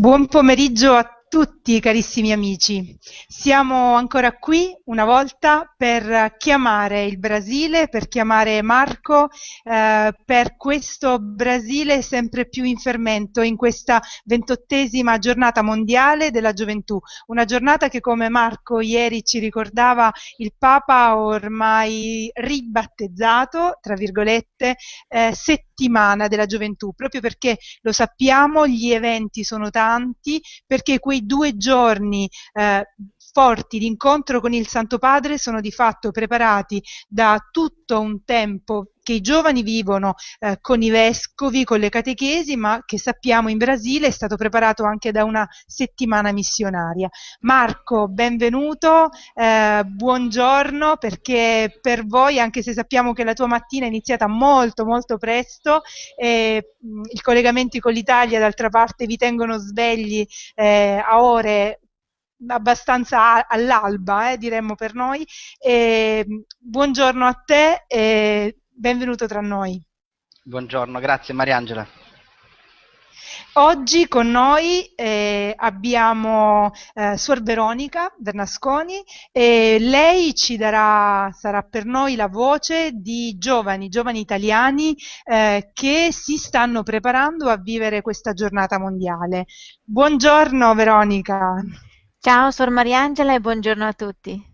Buon pomeriggio a tutti carissimi amici. Siamo ancora qui una volta per chiamare il Brasile, per chiamare Marco, eh, per questo Brasile sempre più in fermento in questa ventottesima giornata mondiale della gioventù. Una giornata che come Marco ieri ci ricordava il Papa ormai ribattezzato, tra virgolette, eh, della gioventù, proprio perché lo sappiamo, gli eventi sono tanti, perché quei due giorni eh, forti di incontro con il Santo Padre sono di fatto preparati da tutto un tempo che i giovani vivono eh, con i vescovi, con le catechesi, ma che sappiamo in Brasile è stato preparato anche da una settimana missionaria. Marco, benvenuto, eh, buongiorno, perché per voi, anche se sappiamo che la tua mattina è iniziata molto molto presto, eh, i collegamenti con l'Italia d'altra parte vi tengono svegli eh, a ore abbastanza all'alba, eh, diremmo per noi. E, buongiorno a te e benvenuto tra noi. Buongiorno, grazie Mariangela. Oggi con noi eh, abbiamo eh, Suor Veronica Bernasconi e lei ci darà, sarà per noi la voce di giovani, giovani italiani eh, che si stanno preparando a vivere questa giornata mondiale. Buongiorno Veronica. Ciao Sor Mariangela e buongiorno a tutti.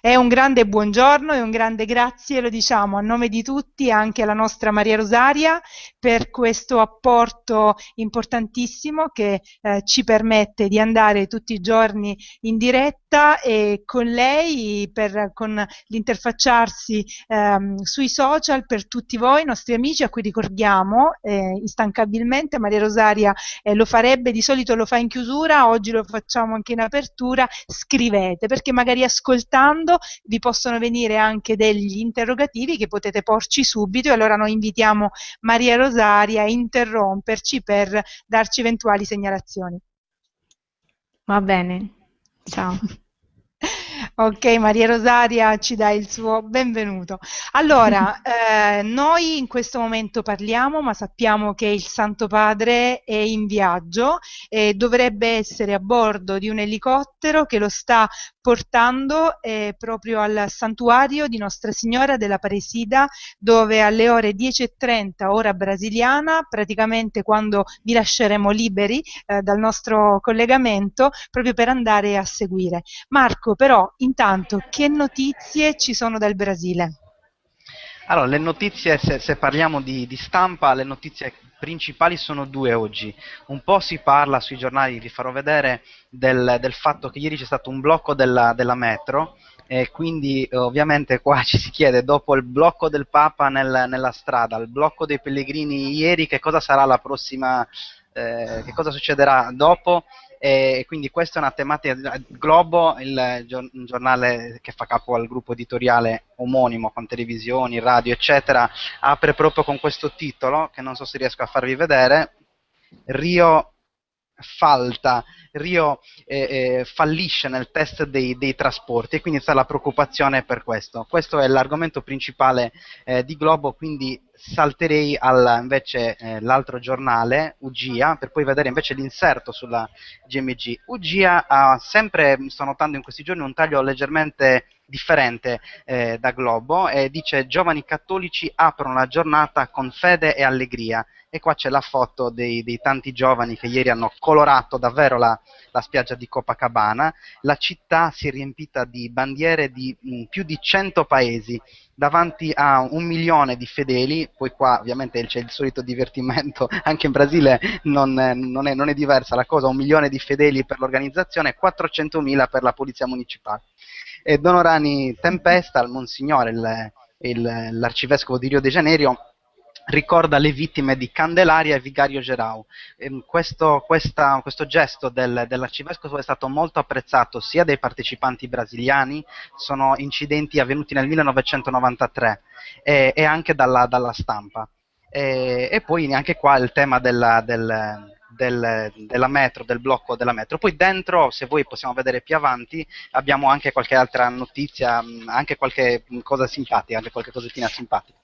È un grande buongiorno e un grande grazie, lo diciamo a nome di tutti, anche alla nostra Maria Rosaria per questo apporto importantissimo che eh, ci permette di andare tutti i giorni in diretta e con lei, per, con l'interfacciarsi ehm, sui social per tutti voi, nostri amici, a cui ricordiamo eh, instancabilmente, Maria Rosaria eh, lo farebbe, di solito lo fa in chiusura, oggi lo facciamo anche in apertura, scrivete, perché magari ascoltando ascoltando vi possono venire anche degli interrogativi che potete porci subito e allora noi invitiamo Maria Rosaria a interromperci per darci eventuali segnalazioni. Va bene, ciao. Ok, Maria Rosaria ci dà il suo benvenuto. Allora, eh, noi in questo momento parliamo, ma sappiamo che il Santo Padre è in viaggio e dovrebbe essere a bordo di un elicottero che lo sta portando eh, proprio al santuario di Nostra Signora della Paresida, dove alle ore 10.30 ora brasiliana, praticamente quando vi lasceremo liberi eh, dal nostro collegamento, proprio per andare a seguire. Marco, però, intanto, che notizie ci sono dal Brasile? Allora, le notizie, se, se parliamo di, di, stampa, le notizie principali sono due oggi. Un po' si parla sui giornali, vi farò vedere, del, del fatto che ieri c'è stato un blocco della, della metro e quindi ovviamente qua ci si chiede, dopo il blocco del Papa nel, nella strada, il blocco dei pellegrini ieri, che cosa sarà la prossima, eh, che cosa succederà dopo? E quindi questa è una tematica Globo, il giornale che fa capo al gruppo editoriale omonimo con televisioni, radio eccetera, apre proprio con questo titolo che non so se riesco a farvi vedere Rio falta, Rio eh, eh, fallisce nel test dei, dei, trasporti e quindi c'è la preoccupazione per questo. Questo è l'argomento principale eh, di Globo, quindi salterei al, invece eh, l'altro giornale, UGIA, per poi vedere invece l'inserto sulla GMG. UGIA ha sempre, sto notando in questi giorni, un taglio leggermente differente eh, da Globo e dice giovani cattolici aprono la giornata con fede e allegria e qua c'è la foto dei, dei, tanti giovani che ieri hanno colorato davvero la, la, spiaggia di Copacabana. La città si è riempita di bandiere di mh, più di 100 paesi davanti a un milione di fedeli, poi qua ovviamente c'è il solito divertimento, anche in Brasile non, non, è, non è, diversa la cosa, un milione di fedeli per l'organizzazione e 400.000 per la polizia municipale. E Donorani Tempesta, il Monsignore, il, il, l'arcivescovo di Rio de Janeiro, ricorda le vittime di Candelaria e Vigario Gerau. Ehm, questo, questa, questo, gesto del, dell'arcivescovo è stato molto apprezzato sia dai partecipanti brasiliani, sono incidenti avvenuti nel 1993, e, e anche dalla, dalla stampa. E, e, poi anche qua il tema della, del, del, della metro, del blocco della metro. Poi dentro, se voi possiamo vedere più avanti, abbiamo anche qualche altra notizia, anche qualche cosa simpatica, anche qualche cosettina simpatica.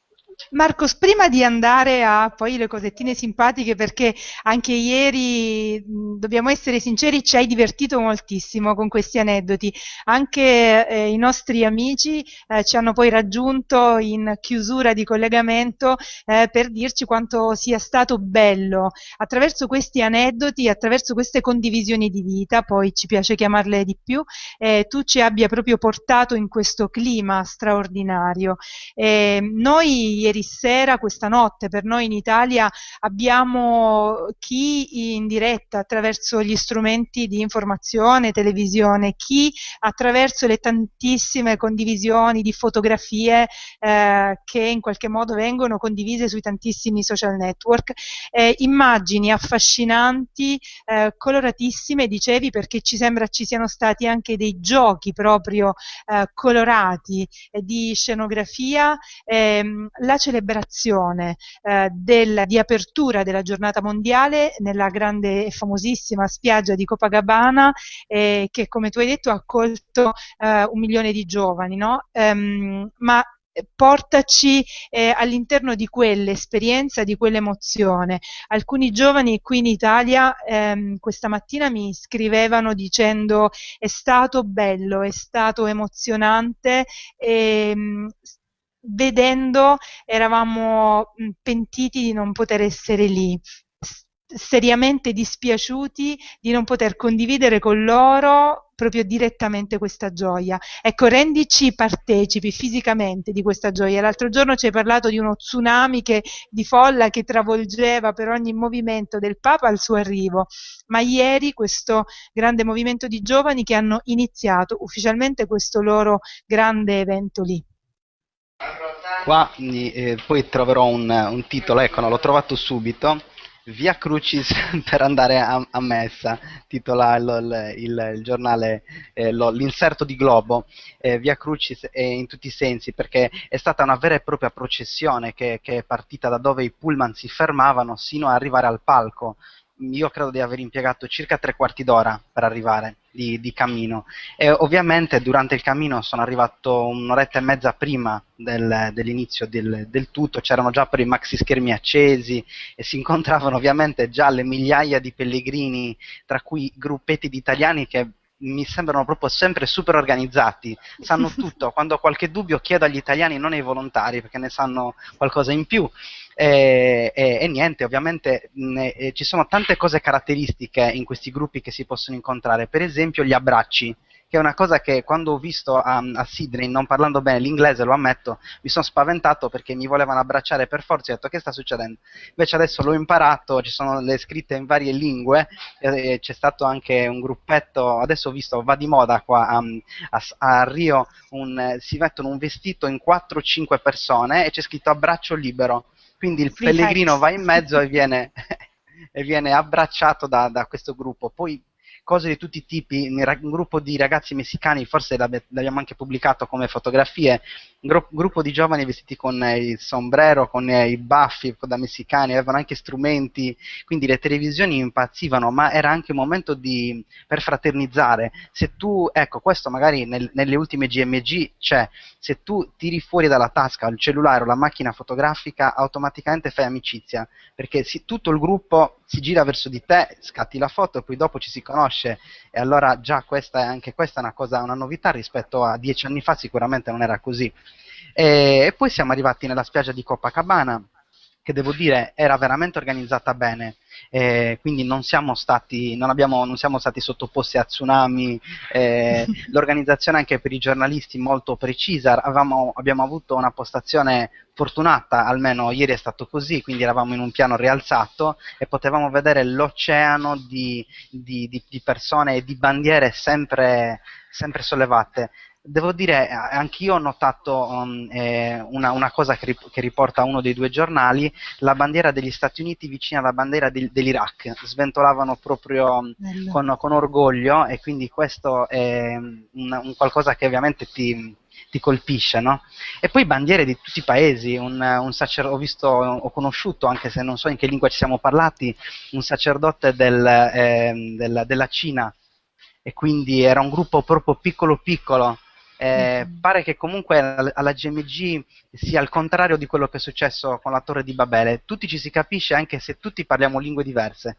Marcos, prima di andare a poi le cosettine simpatiche, perché anche ieri, mh, dobbiamo essere sinceri, ci hai divertito moltissimo con questi aneddoti. Anche eh, i nostri amici eh, ci hanno poi raggiunto in chiusura di collegamento eh, per dirci quanto sia stato bello attraverso questi aneddoti, attraverso queste condivisioni di vita, poi ci piace chiamarle di più, eh, tu ci abbia proprio portato in questo clima straordinario. noi ieri sera, questa notte, per noi in Italia abbiamo chi in diretta attraverso gli strumenti di informazione, televisione, chi attraverso le tantissime condivisioni di fotografie eh, che in qualche modo vengono condivise sui tantissimi social network, eh, immagini affascinanti, eh, coloratissime, dicevi, perché ci sembra ci siano stati anche dei giochi proprio eh, colorati di scenografia. Ehm, la celebrazione eh, del, di apertura della giornata mondiale nella grande e famosissima spiaggia di Copacabana eh, che come tu hai detto ha accolto eh, un milione di giovani, no? Um, ma portaci eh, all'interno di quell'esperienza, di quell'emozione. Alcuni giovani qui in Italia ehm, questa mattina mi scrivevano dicendo è stato bello, è stato emozionante, ehm, vedendo eravamo pentiti di non poter essere lì, seriamente dispiaciuti di non poter condividere con loro proprio direttamente questa gioia. Ecco, rendici partecipi fisicamente di questa gioia. L'altro giorno ci hai parlato di uno tsunami che, di folla che travolgeva per ogni movimento del Papa al suo arrivo, ma ieri questo grande movimento di giovani che hanno iniziato ufficialmente questo loro grande evento lì. Qua eh, poi troverò un, un titolo, ecco, no, l'ho trovato subito. Via Crucis per andare a, a messa, titola il, il, il giornale, eh, l'inserto di Globo, eh, Via Crucis in tutti i sensi, perché è stata una vera e propria processione che, che è partita da dove i pullman si fermavano sino ad arrivare al palco io credo di aver impiegato circa tre quarti d'ora per arrivare di, di, cammino. E ovviamente durante il cammino sono arrivato un'oretta e mezza prima del, dell'inizio del, del, tutto, c'erano già per i maxi schermi accesi e si incontravano ovviamente già le migliaia di pellegrini, tra cui gruppetti di italiani che mi sembrano proprio sempre super organizzati, sanno tutto, quando ho qualche dubbio chiedo agli italiani, non ai volontari, perché ne sanno qualcosa in più. E, e, e niente, ovviamente e ci sono tante cose caratteristiche in questi gruppi che si possono incontrare, per esempio gli abbracci che è una cosa che quando ho visto a, a Sydney, non parlando bene l'inglese, lo ammetto, mi sono spaventato perché mi volevano abbracciare per forza. E ho detto che sta succedendo? Invece adesso l'ho imparato, ci sono le scritte in varie lingue, e, e c'è stato anche un gruppetto, adesso ho visto, va di moda qua a, a, a Rio, un, si mettono un vestito in 4-5 persone e c'è scritto abbraccio libero, quindi il Free pellegrino va in mezzo e viene, e viene abbracciato da, da questo gruppo. Poi cose di tutti i tipi, un gruppo di ragazzi messicani, forse l'abbiamo anche pubblicato come fotografie, un gru- gruppo di giovani vestiti con il sombrero, con i baffi da messicani, avevano anche strumenti, quindi le televisioni impazzivano, ma era anche un momento di, per fraternizzare. Se tu, ecco, questo magari nel, nelle ultime GMG c'è, se tu tiri fuori dalla tasca il cellulare o la macchina fotografica, automaticamente fai amicizia, perché si, tutto il gruppo si gira verso di te, scatti la foto e poi dopo ci si conosce e allora già questa è anche questa una cosa, una novità rispetto a dieci anni fa sicuramente non era così. E, e poi siamo arrivati nella spiaggia di Copacabana che devo dire era veramente organizzata bene, eh, quindi non siamo, stati, non, abbiamo, non siamo stati sottoposti a tsunami, eh, l'organizzazione anche per i giornalisti molto precisa, avevamo, abbiamo avuto una postazione fortunata, almeno ieri è stato così, quindi eravamo in un piano rialzato e potevamo vedere l'oceano di, di, di, di persone e di bandiere sempre, sempre sollevate devo dire, eh, anch'io ho notato um, eh, una, una, cosa che, rip- che, riporta uno dei due giornali, la bandiera degli Stati Uniti vicino alla bandiera di- dell'Iraq, sventolavano proprio um, con, con, orgoglio e quindi questo è un, un qualcosa che ovviamente ti, ti colpisce, no? E poi bandiere di tutti i paesi, un, un ho, visto, ho conosciuto, anche se non so in che lingua ci siamo parlati, un sacerdote del, eh, del, della Cina. E quindi era un gruppo proprio piccolo piccolo Eh, mm-hmm. Pare che comunque alla GMG sia il contrario di quello che è successo con la Torre di Babele. Tutti ci si capisce anche se tutti parliamo lingue diverse.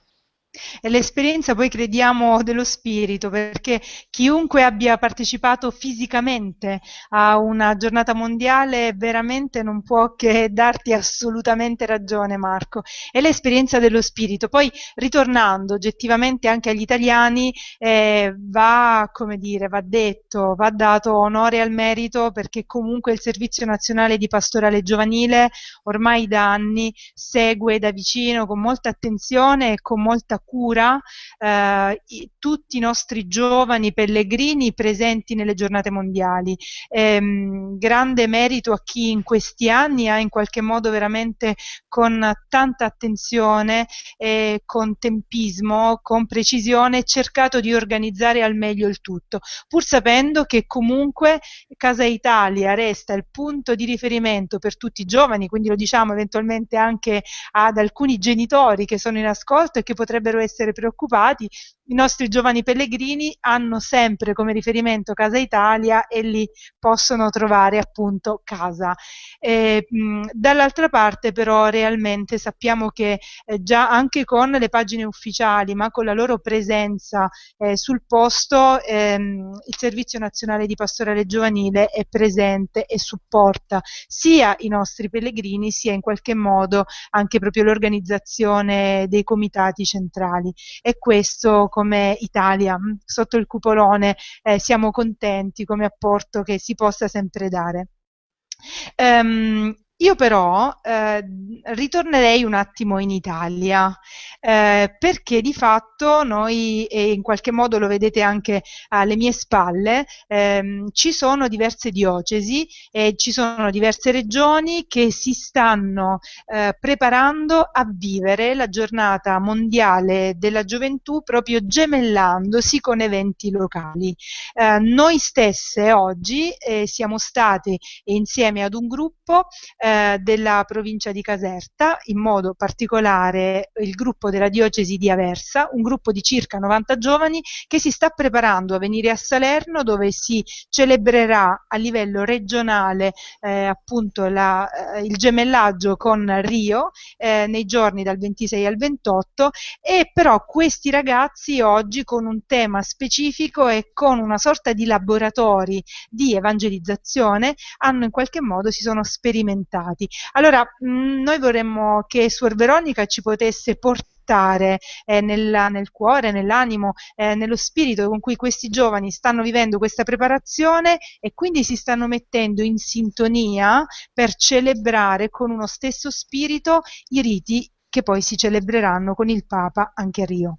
È l'esperienza poi crediamo dello spirito, perché chiunque abbia partecipato fisicamente a una giornata mondiale veramente non può che darti assolutamente ragione Marco. È l'esperienza dello spirito. Poi ritornando oggettivamente anche agli italiani eh, va, come dire, va detto, va dato onore al merito perché comunque il Servizio Nazionale di Pastorale Giovanile ormai da anni segue da vicino con molta attenzione e con molta cura eh, i, tutti i nostri giovani pellegrini presenti nelle giornate mondiali. Ehm, grande merito a chi in questi anni ha in qualche modo veramente con tanta attenzione e con tempismo, con precisione cercato di organizzare al meglio il tutto, pur sapendo che comunque Casa Italia resta il punto di riferimento per tutti i giovani, quindi lo diciamo eventualmente anche ad alcuni genitori che sono in ascolto e che potrebbero dovrebbero essere preoccupati, i nostri giovani pellegrini hanno sempre come riferimento Casa Italia e lì possono trovare appunto casa. Eh, dall'altra parte però realmente sappiamo che eh, già anche con le pagine ufficiali ma con la loro presenza eh, sul posto ehm, il Servizio Nazionale di Pastorale Giovanile è presente e supporta sia i nostri pellegrini sia in qualche modo anche proprio l'organizzazione dei comitati centrali e questo come Italia mm, sotto il cupolone eh, siamo contenti come apporto che si possa sempre dare. Um, io però eh, ritornerei un attimo in Italia eh, perché di fatto noi, e in qualche modo lo vedete anche alle mie spalle, ehm, ci sono diverse diocesi e ci sono diverse regioni che si stanno eh, preparando a vivere la giornata mondiale della gioventù proprio gemellandosi con eventi locali. Eh, noi stesse oggi eh, siamo state insieme ad un gruppo eh, della provincia di Caserta, in modo particolare il gruppo della diocesi di Aversa, un gruppo di circa 90 giovani che si sta preparando a venire a Salerno dove si celebrerà a livello regionale eh, appunto la, eh, il gemellaggio con Rio eh, nei giorni dal 26 al 28 e però questi ragazzi oggi con un tema specifico e con una sorta di laboratori di evangelizzazione hanno in qualche modo si sono sperimentati risultati. Allora, mh, mm, noi vorremmo che Suor Veronica ci potesse portare eh, nella, nel cuore, nell'animo, eh, nello spirito con cui questi giovani stanno vivendo questa preparazione e quindi si stanno mettendo in sintonia per celebrare con uno stesso spirito i riti che poi si celebreranno con il Papa anche a Rio.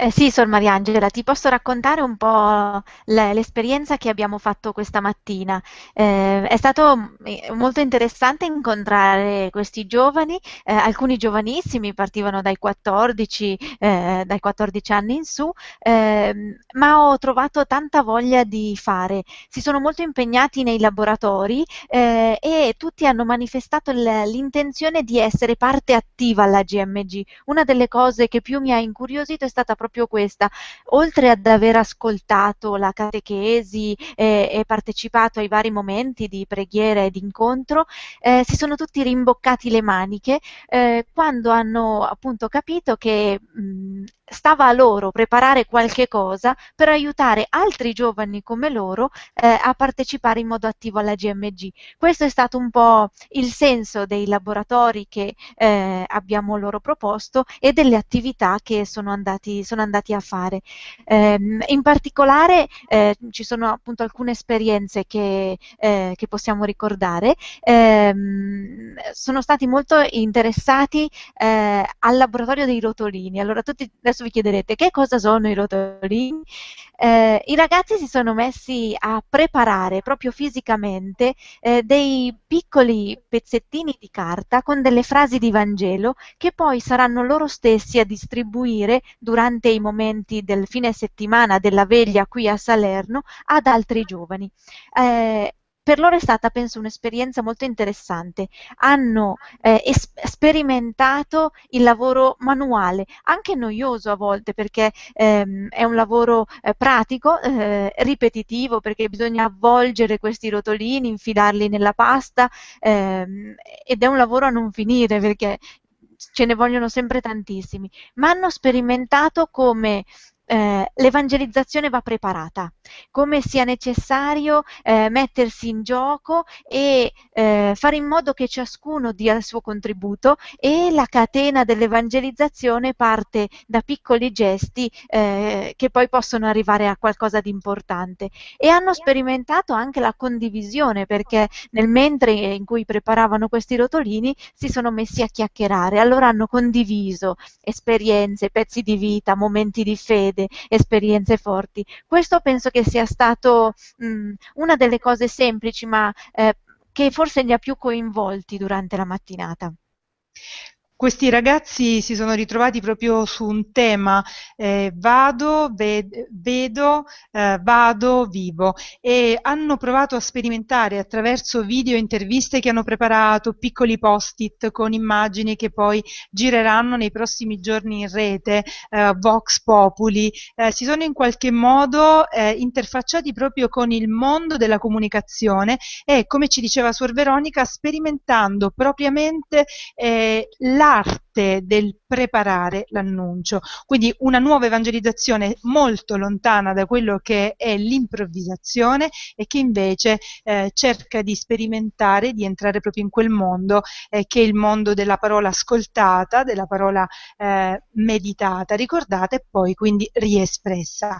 Eh, sì, Sor Mariangela, ti posso raccontare un po' l'esperienza che abbiamo fatto questa mattina. Eh, è stato eh, molto interessante incontrare questi giovani, eh, alcuni giovanissimi, partivano dai 14, eh, dai 14 anni in su, ehm, ma ho trovato tanta voglia di fare. Si sono molto impegnati nei laboratori eh, e tutti hanno manifestato l'intenzione di essere parte attiva alla GMG. Una delle cose che più mi ha incuriosito è stata proprio proprio questa, oltre ad aver ascoltato la catechesi e, e partecipato ai vari momenti di preghiera e di incontro, eh, si sono tutti rimboccati le maniche eh, quando hanno appunto capito che mh, stava a loro preparare qualche cosa per aiutare altri giovani come loro eh, a partecipare in modo attivo alla GMG. Questo è stato un po' il senso dei laboratori che eh, abbiamo loro proposto e delle attività che sono andati, sono andati a fare. Eh, in particolare eh, ci sono appunto alcune esperienze che, eh, che possiamo ricordare. Ehm, sono stati molto interessati eh, al laboratorio dei rotolini. Allora tutti adesso vi chiederete che cosa sono i rotolini. Eh, I ragazzi si sono messi a preparare proprio fisicamente eh, dei piccoli pezzettini di carta con delle frasi di Vangelo che poi saranno loro stessi a distribuire durante i momenti del fine settimana della veglia qui a Salerno ad altri giovani. Eh, per loro è stata, penso, un'esperienza molto interessante. Hanno eh, es- sperimentato il lavoro manuale, anche noioso a volte perché ehm, è un lavoro eh, pratico, eh, ripetitivo perché bisogna avvolgere questi rotolini, infilarli nella pasta ehm, ed è un lavoro a non finire perché ce ne vogliono sempre tantissimi, ma hanno sperimentato come eh, l'evangelizzazione va preparata, come sia necessario eh, mettersi in gioco e eh, fare in modo che ciascuno dia il suo contributo e la catena dell'evangelizzazione parte da piccoli gesti eh, che poi possono arrivare a qualcosa di importante. E hanno sperimentato anche la condivisione perché nel mentre in cui preparavano questi rotolini si sono messi a chiacchierare, allora hanno condiviso esperienze, pezzi di vita, momenti di fede vede esperienze forti. Questo penso che sia stato mh, una delle cose semplici, ma eh, che forse li ha più coinvolti durante la mattinata. Questi ragazzi si sono ritrovati proprio su un tema eh, vado, ved- vedo, eh, vado, vivo. E hanno provato a sperimentare attraverso video interviste che hanno preparato, piccoli post-it con immagini che poi gireranno nei prossimi giorni in rete, eh, Vox Populi, eh, si sono in qualche modo eh, interfacciati proprio con il mondo della comunicazione e come ci diceva Suor Veronica sperimentando propriamente eh, la l'arte del preparare l'annuncio, quindi una nuova evangelizzazione molto lontana da quello che è l'improvvisazione e che invece eh, cerca di sperimentare, di entrare proprio in quel mondo eh, che è il mondo della parola ascoltata, della parola eh, meditata, ricordata e poi quindi riespressa.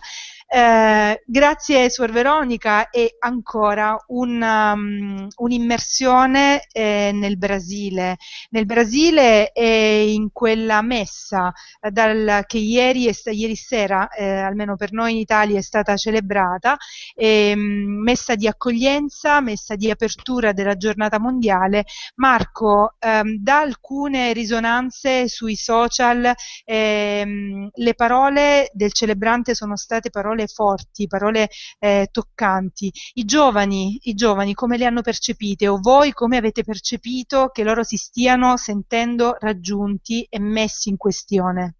Eh, grazie Suor Veronica e ancora un, um, un'immersione eh, nel Brasile. Nel Brasile e in quella messa eh, dal, che ieri, ieri sera, eh, almeno per noi in Italia, è stata celebrata, ehm, messa di accoglienza, messa di apertura della giornata mondiale. Marco, ehm, da alcune risonanze sui social, ehm, le parole del celebrante sono state parole forti, parole eh, toccanti. I giovani, I giovani come le hanno percepite o voi come avete percepito che loro si stiano sentendo raggiunti e messi in questione?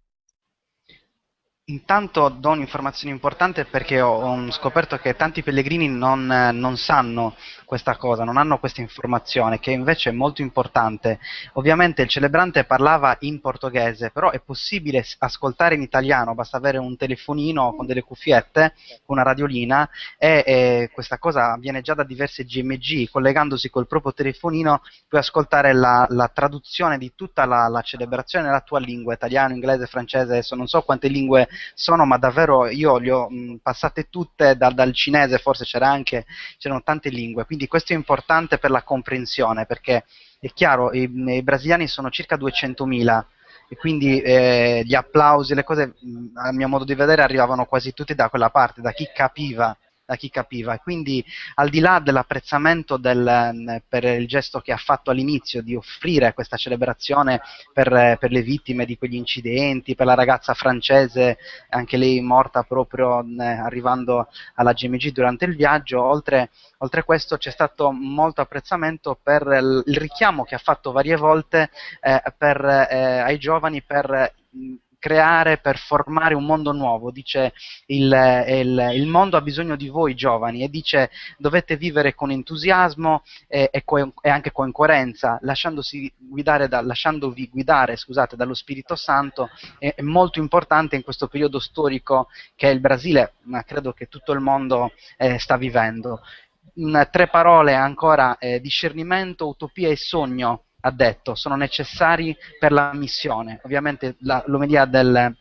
Intanto do un'informazione importante perché ho, ho, scoperto che tanti pellegrini non, non, sanno questa cosa, non hanno questa informazione, che invece è molto importante. Ovviamente il celebrante parlava in portoghese, però è possibile ascoltare in italiano, basta avere un telefonino con delle cuffiette, una radiolina, e, e questa cosa avviene già da diverse GMG, collegandosi col proprio telefonino puoi ascoltare la, la traduzione di tutta la, la celebrazione nella tua lingua, italiano, inglese, francese, adesso non so quante lingue sono, ma davvero io le ho mh, passate tutte da, dal cinese, forse c'era anche, c'erano tante lingue, quindi questo è importante per la comprensione, perché è chiaro, i, i brasiliani sono circa 200.000 e quindi eh, gli applausi, le cose, a mio modo di vedere, arrivavano quasi tutti da quella parte, da chi capiva da chi capiva. Quindi al di là dell'apprezzamento del, mm, per il gesto che ha fatto all'inizio di offrire questa celebrazione per, per, le vittime di quegli incidenti, per la ragazza francese, anche lei morta proprio eh, arrivando alla GMG durante il viaggio, oltre, oltre a questo c'è stato molto apprezzamento per il richiamo che ha fatto varie volte eh, per, eh, ai giovani per mm, creare, per formare un mondo nuovo, dice il, il, il, mondo ha bisogno di voi giovani e dice dovete vivere con entusiasmo e, e, co- e anche con coerenza, guidare da, lasciandovi guidare scusate, dallo Spirito Santo, è, è, molto importante in questo periodo storico che il Brasile, ma credo che tutto il mondo eh, sta vivendo. In tre parole ancora, eh, discernimento, utopia e sogno ha detto sono necessari per la missione. Ovviamente l'omelia del,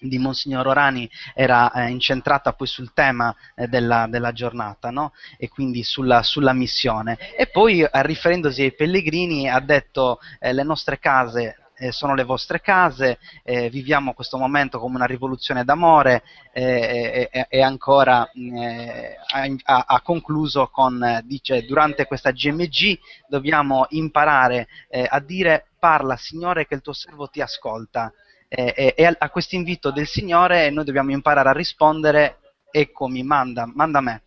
di Monsignor Orani era eh, incentrata poi sul tema eh, della, della, giornata no? e quindi sulla, sulla, missione. E poi, eh, riferendosi ai pellegrini, ha detto eh, le nostre case eh, sono le vostre case, eh, viviamo questo momento come una rivoluzione d'amore eh, e ancora eh, ha, ha, concluso con, dice, durante questa GMG dobbiamo imparare eh, a dire parla Signore che il tuo servo ti ascolta e a, a questo invito del Signore noi dobbiamo imparare a rispondere eccomi, manda, manda me.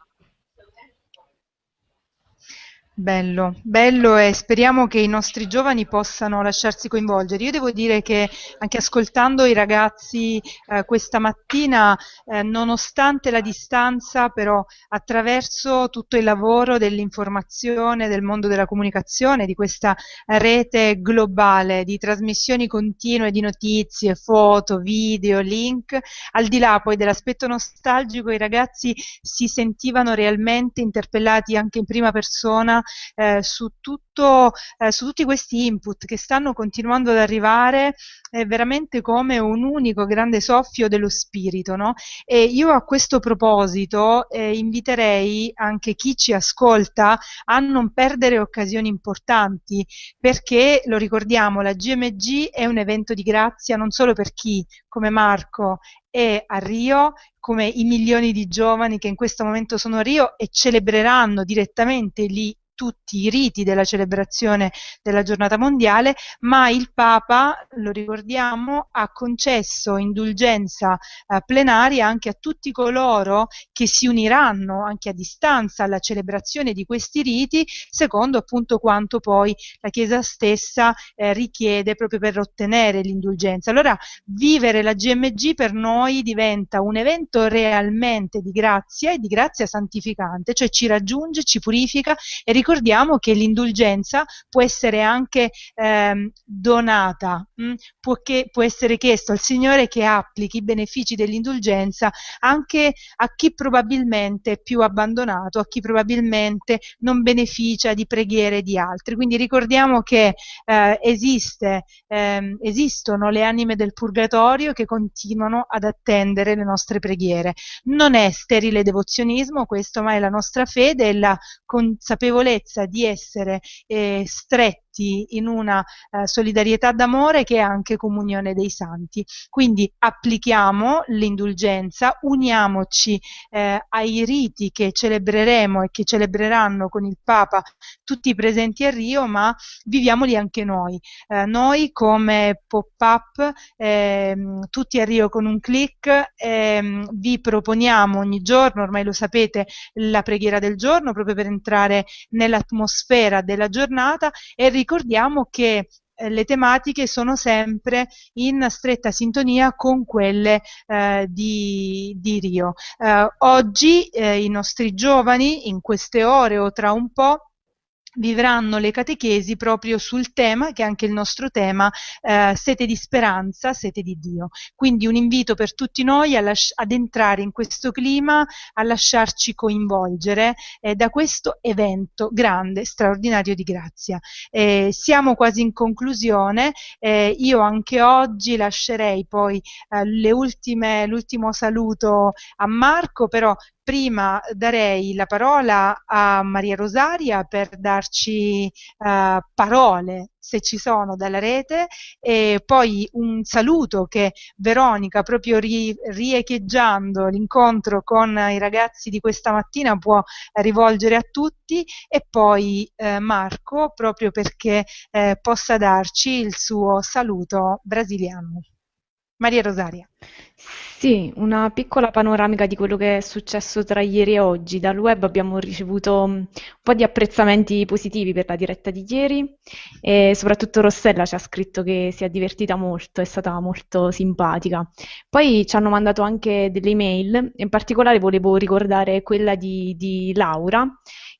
Bello, bello e speriamo che i nostri giovani possano lasciarsi coinvolgere. Io devo dire che anche ascoltando i ragazzi eh, questa mattina, eh, nonostante la distanza, però attraverso tutto il lavoro dell'informazione, del mondo della comunicazione, di questa rete globale di trasmissioni continue di notizie, foto, video, link, al di là poi dell'aspetto nostalgico, i ragazzi si sentivano realmente interpellati anche in prima persona eh, su, tutto, eh, su tutti questi input che stanno continuando ad arrivare eh, veramente come un unico grande soffio dello spirito. No? E io a questo proposito eh, inviterei anche chi ci ascolta a non perdere occasioni importanti perché, lo ricordiamo, la GMG è un evento di grazia non solo per chi come Marco è a Rio, come i milioni di giovani che in questo momento sono a Rio e celebreranno direttamente lì tutti i riti della celebrazione della giornata mondiale, ma il Papa, lo ricordiamo, ha concesso indulgenza eh, plenaria anche a tutti coloro che si uniranno anche a distanza alla celebrazione di questi riti, secondo appunto quanto poi la Chiesa stessa eh, richiede proprio per ottenere l'indulgenza. Allora vivere la GMG per noi diventa un evento realmente di grazia e di grazia santificante, cioè ci raggiunge, ci purifica e ricordiamo che l'indulgenza può essere anche ehm, donata, mh? Mm? Può, che, può essere chiesto al Signore che applichi i benefici dell'indulgenza anche a chi probabilmente è più abbandonato, a chi probabilmente non beneficia di preghiere di altri. Quindi ricordiamo che eh, esiste, ehm, esistono le anime del purgatorio che continuano ad attendere le nostre preghiere. Non è sterile devozionismo questo, ma è la nostra fede e la consapevolezza di essere eh, stretti in una eh, solidarietà d'amore che è anche comunione dei santi. Quindi applichiamo l'indulgenza, uniamoci eh, ai riti che celebreremo e che celebreranno con il Papa tutti i presenti a Rio, ma viviamoli anche noi. Eh, noi come pop-up, ehm, tutti a Rio con un clic, ehm, vi proponiamo ogni giorno, ormai lo sapete, la preghiera del giorno proprio per entrare nell'atmosfera della giornata e ricordiamo che eh, le tematiche sono sempre in stretta sintonia con quelle eh, di, di, Rio. Eh, oggi eh, i nostri giovani, in queste ore o tra un po', vivranno le catechesi proprio sul tema, che è anche il nostro tema, eh, sete di speranza, sete di Dio. Quindi un invito per tutti noi ad entrare in questo clima, a lasciarci coinvolgere eh, da questo evento grande, straordinario di grazia. Eh, siamo quasi in conclusione, eh, io anche oggi lascerei poi eh, l'ultimo saluto a Marco, però prima darei la parola a Maria Rosaria per darci uh, parole, se ci sono, dalla rete e poi un saluto che Veronica, proprio ri, riecheggiando l'incontro con i ragazzi di questa mattina, può rivolgere a tutti e poi eh, Marco, proprio perché eh, possa darci il suo saluto brasiliano. Maria Rosaria. Sì, una piccola panoramica di quello che è successo tra ieri e oggi. Dal web abbiamo ricevuto un po' di apprezzamenti positivi per la diretta di ieri e soprattutto Rossella ci ha scritto che si è divertita molto, è stata molto simpatica. Poi ci hanno mandato anche delle email, in particolare volevo ricordare quella di, di Laura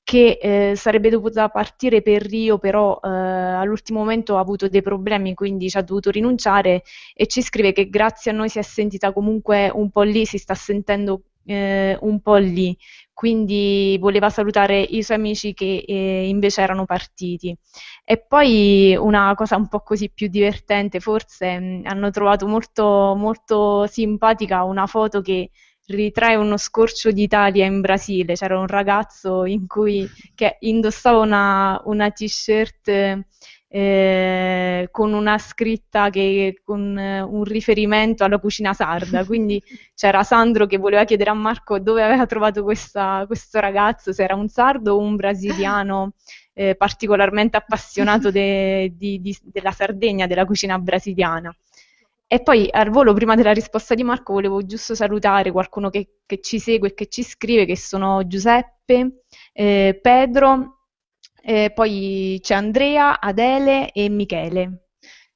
che eh, sarebbe dovuta partire per Rio, però eh, all'ultimo momento ha avuto dei problemi, quindi ci ha dovuto rinunciare e ci scrive che grazie a noi si è sentita comunque un po' lì, si sta sentendo eh, un po' lì, quindi voleva salutare i suoi amici che eh, invece erano partiti. E poi una cosa un po' così più divertente, forse mh, hanno trovato molto, molto simpatica una foto che ritrae uno scorcio d'Italia in Brasile. C'era un ragazzo cui, che indossava una, una t-shirt eh, con una scritta che, con eh, un riferimento alla cucina sarda. Quindi c'era Sandro che voleva chiedere a Marco dove aveva trovato questa, questo ragazzo, se era un sardo o un brasiliano. Eh, particolarmente appassionato de, di, di, della Sardegna, della cucina brasiliana. E poi al volo, prima della risposta di Marco, volevo giusto salutare qualcuno che, che ci segue e che ci scrive, che sono Giuseppe, eh, Pedro, E poi c'è Andrea, Adele e Michele.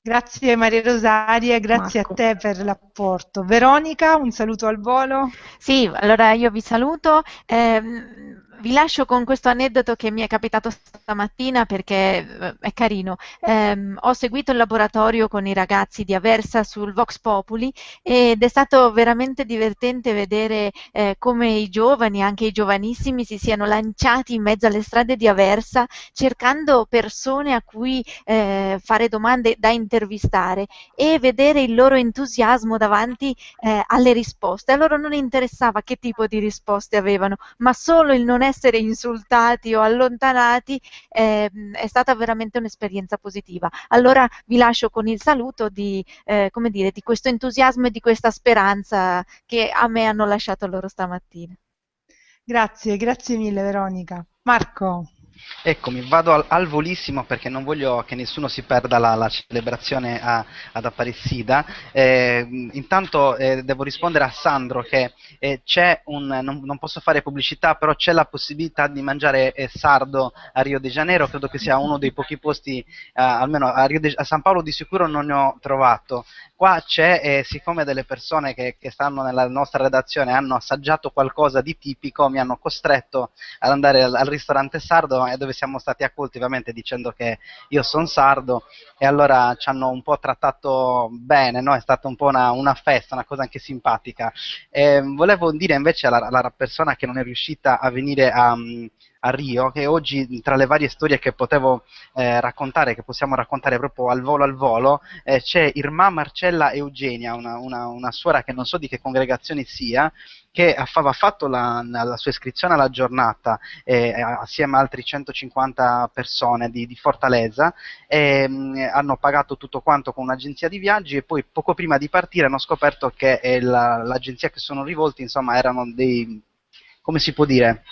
Grazie Maria Rosaria, grazie Marco. a te per l'apporto. Veronica, un saluto al volo. Sì, allora io vi saluto. Ehm, vi lascio con questo aneddoto che mi è capitato stamattina perché eh, è carino. Ehm, ho seguito il laboratorio con i ragazzi di Aversa sul Vox Populi ed è stato veramente divertente vedere eh, come i giovani, anche i giovanissimi, si siano lanciati in mezzo alle strade di Aversa cercando persone a cui eh, fare domande da intervistare e vedere il loro entusiasmo davanti eh, alle risposte. A loro non interessava che tipo di risposte avevano, ma solo il non essere insultati o allontanati eh, è stata veramente un'esperienza positiva. Allora vi lascio con il saluto di, eh, dire, di questo entusiasmo e di questa speranza che a me hanno lasciato loro stamattina. Grazie, grazie mille Veronica. Marco. Eccomi, vado al, al, volissimo perché non voglio che nessuno si perda la, la celebrazione a, ad Apparecida. Eh, intanto eh, devo rispondere a Sandro che eh, c'è un, non, non, posso fare pubblicità, però c'è la possibilità di mangiare eh, sardo a Rio de Janeiro, credo che sia uno dei pochi posti, eh, almeno a, de, a, San Paolo di sicuro non ne ho trovato. Qua c'è, eh, siccome delle persone che, che stanno nella nostra redazione hanno assaggiato qualcosa di tipico, mi hanno costretto ad andare al, al ristorante sardo dove siamo stati accolti ovviamente dicendo che io sono sardo e allora ci hanno un po' trattato bene, no? è stata un po' una, una festa, una cosa anche simpatica. E volevo dire invece alla, alla persona che non è riuscita a venire a, a Rio, che oggi tra le varie storie che potevo eh, raccontare, che possiamo raccontare proprio al volo al volo, eh, c'è Irma Marcella Eugenia, una, una, una, suora che non so di che congregazione sia, che aveva fatto la, la sua iscrizione alla giornata eh, assieme a altri 150 persone di, di Fortaleza mh, hanno pagato tutto quanto con un'agenzia di viaggi e poi poco prima di partire hanno scoperto che la, l'agenzia che sono rivolti insomma erano dei come si può dire,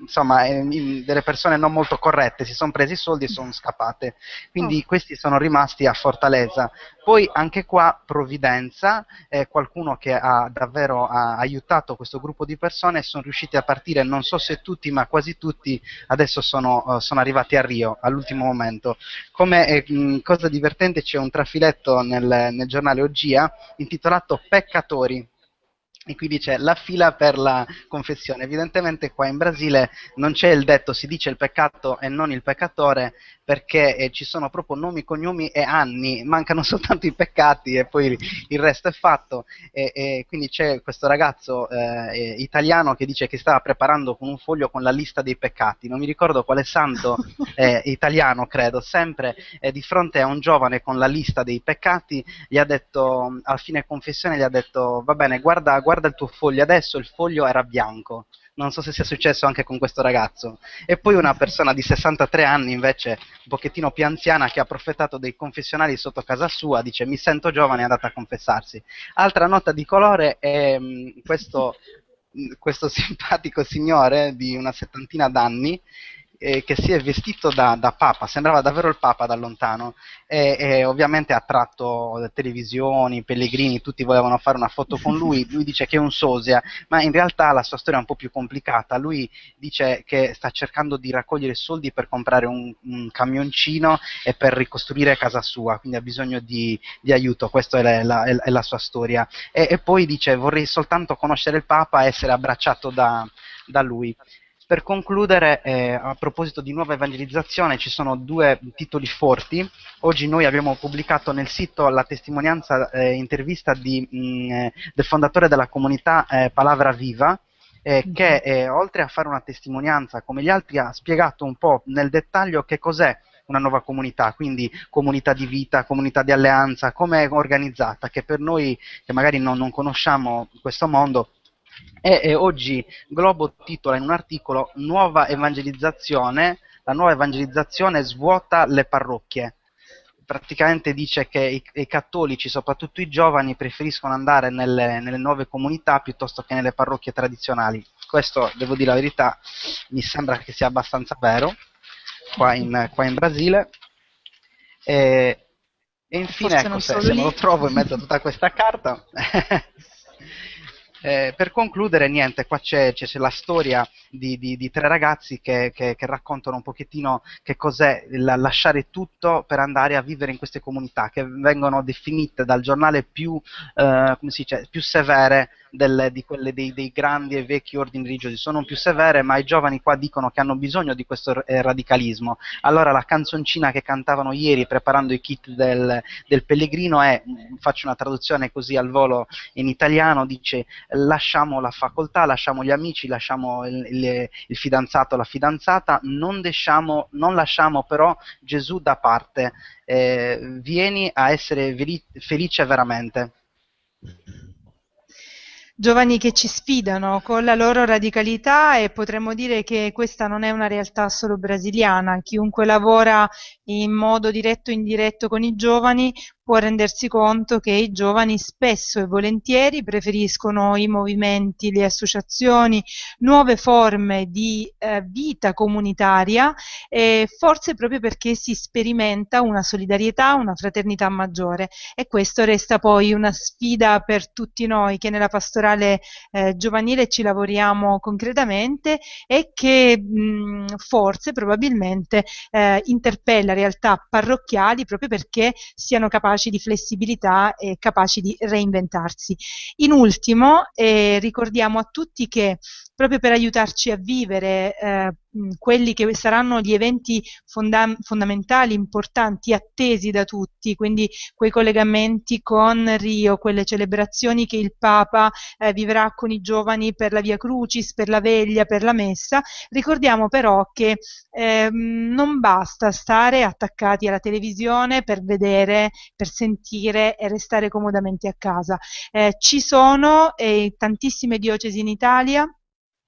insomma, eh, delle persone non molto corrette, si sono presi i soldi e sono scappate. Quindi oh. questi sono rimasti a Fortaleza. Poi anche qua provvidenza, eh, qualcuno che ha davvero ha aiutato questo gruppo di persone e sono riusciti a partire, non so se tutti, ma quasi tutti adesso sono, uh, sono arrivati a Rio all'ultimo momento. Come eh, cosa divertente c'è un trafiletto nel, nel giornale Ogia intitolato Peccatori e qui dice la fila per la confessione. Evidentemente qua in Brasile non c'è il detto si dice il peccato e non il peccatore perché eh, ci sono proprio nomi, cognomi e anni, mancano soltanto i peccati e poi il resto è fatto. E, e quindi c'è questo ragazzo eh, italiano che dice che stava preparando con un foglio con la lista dei peccati. Non mi ricordo quale santo eh, italiano, credo, sempre eh, di fronte a un giovane con la lista dei peccati, gli ha detto, a fine confessione, gli ha detto va bene, guarda guarda il tuo foglio adesso, il foglio era bianco. Non so se sia successo anche con questo ragazzo. E poi una persona di 63 anni, invece, un pochettino più anziana, che ha approfittato dei confessionali sotto casa sua, dice mi sento giovane è andata a confessarsi. Altra nota di colore è mm, questo, mh, questo simpatico signore di una settantina d'anni eh, che si è vestito da, da, papa, sembrava davvero il papa da lontano. E, e, ovviamente ha attratto televisioni, pellegrini, tutti volevano fare una foto con lui, lui dice che è un sosia, ma in realtà la sua storia è un po' più complicata, lui dice che sta cercando di raccogliere soldi per comprare un, un camioncino e per ricostruire casa sua, quindi ha bisogno di, di aiuto, questa è la, è, la sua storia. E, e, poi dice vorrei soltanto conoscere il papa e essere abbracciato da, da lui. Per concludere, eh, a proposito di nuova evangelizzazione, ci sono due titoli forti. Oggi noi abbiamo pubblicato nel sito la testimonianza eh, intervista di, mh, mm, eh, del fondatore della comunità eh, Palavra Viva, eh, che eh, oltre a fare una testimonianza come gli altri ha spiegato un po' nel dettaglio che cos'è una nuova comunità, quindi comunità di vita, comunità di alleanza, come è organizzata, che per noi che magari non, non conosciamo questo mondo e, e oggi Globo titola in un articolo Nuova evangelizzazione, la nuova evangelizzazione svuota le parrocchie praticamente dice che i, i, cattolici, soprattutto i giovani, preferiscono andare nelle, nelle, nuove comunità piuttosto che nelle parrocchie tradizionali. Questo, devo dire la verità, mi sembra che sia abbastanza vero qua in, qua in Brasile. E, e infine, ecco, se, se, me lo trovo in mezzo a tutta questa carta, Eh, per concludere, niente, qua c'è, c'è, c'è la storia di, di, di tre ragazzi che, che, che, raccontano un pochettino che cos'è la, lasciare tutto per andare a vivere in queste comunità che vengono definite dal giornale più, eh, dice, più severe del, di quelle dei, dei, grandi e vecchi ordini religiosi, sono più severe, ma i giovani qua dicono che hanno bisogno di questo eh, radicalismo. Allora la canzoncina che cantavano ieri preparando i kit del, del pellegrino è, faccio una traduzione così al volo in italiano, dice lasciamo la facoltà, lasciamo gli amici, lasciamo il, il, il fidanzato, la fidanzata, non, lasciamo, non lasciamo però Gesù da parte, eh, vieni a essere felice veramente giovani che ci sfidano con la loro radicalità e potremmo dire che questa non è una realtà solo brasiliana. Chiunque lavora in modo diretto o indiretto con i giovani può rendersi conto che i giovani spesso e volentieri preferiscono i movimenti, le associazioni, nuove forme di eh, vita comunitaria, eh, forse proprio perché si sperimenta una solidarietà, una fraternità maggiore. E questo resta poi una sfida per tutti noi che nella pastorale eh, giovanile ci lavoriamo concretamente e che mh, forse probabilmente eh, interpella realtà parrocchiali proprio perché siano capaci capaci di flessibilità e capaci di reinventarsi. In ultimo, eh, ricordiamo a tutti che proprio per aiutarci a vivere eh, quelli che saranno gli eventi fonda fondamentali, importanti, attesi da tutti, quindi quei collegamenti con Rio, quelle celebrazioni che il Papa eh, vivrà con i giovani per la Via Crucis, per la veglia, per la messa. Ricordiamo però che eh, non basta stare attaccati alla televisione per vedere, per sentire e restare comodamente a casa. Eh, ci sono eh, tantissime diocesi in Italia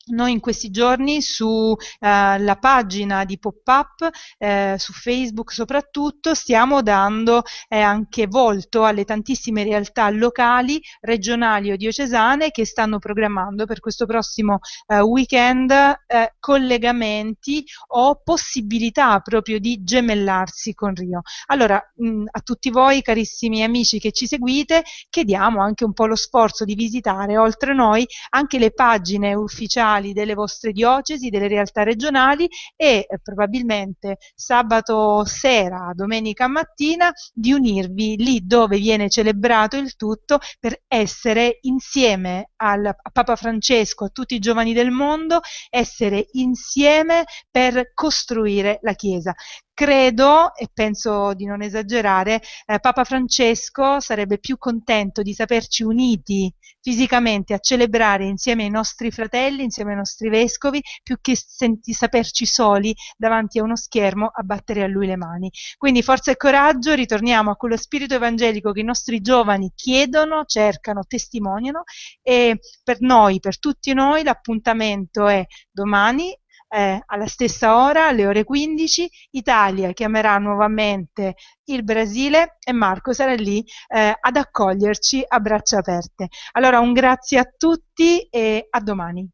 noi in questi giorni sulla eh, pagina di Pop-Up, eh, su Facebook soprattutto, stiamo dando eh, anche volto alle tantissime realtà locali, regionali o diocesane che stanno programmando per questo prossimo eh, weekend eh, collegamenti o possibilità proprio di gemellarsi con Rio. Allora, mh, a tutti voi carissimi amici che ci seguite, chiediamo anche un po' lo sforzo di visitare oltre noi anche le pagine ufficiali regionali delle vostre diocesi, delle realtà regionali e eh, probabilmente sabato sera, domenica mattina di unirvi lì dove viene celebrato il tutto per essere insieme al, a Papa Francesco, a tutti i giovani del mondo, essere insieme per costruire la Chiesa credo, e penso di non esagerare, eh, Papa Francesco sarebbe più contento di saperci uniti fisicamente a celebrare insieme ai nostri fratelli, insieme ai nostri vescovi, più che senti, saperci soli davanti a uno schermo a battere a lui le mani. Quindi forza e coraggio, ritorniamo a quello spirito evangelico che i nostri giovani chiedono, cercano, testimoniano e per noi, per tutti noi, l'appuntamento è domani eh, alla stessa ora, alle ore 15, Italia chiamerà nuovamente il Brasile e Marco sarà lì eh, ad accoglierci a braccia aperte. Allora un grazie a tutti e a domani.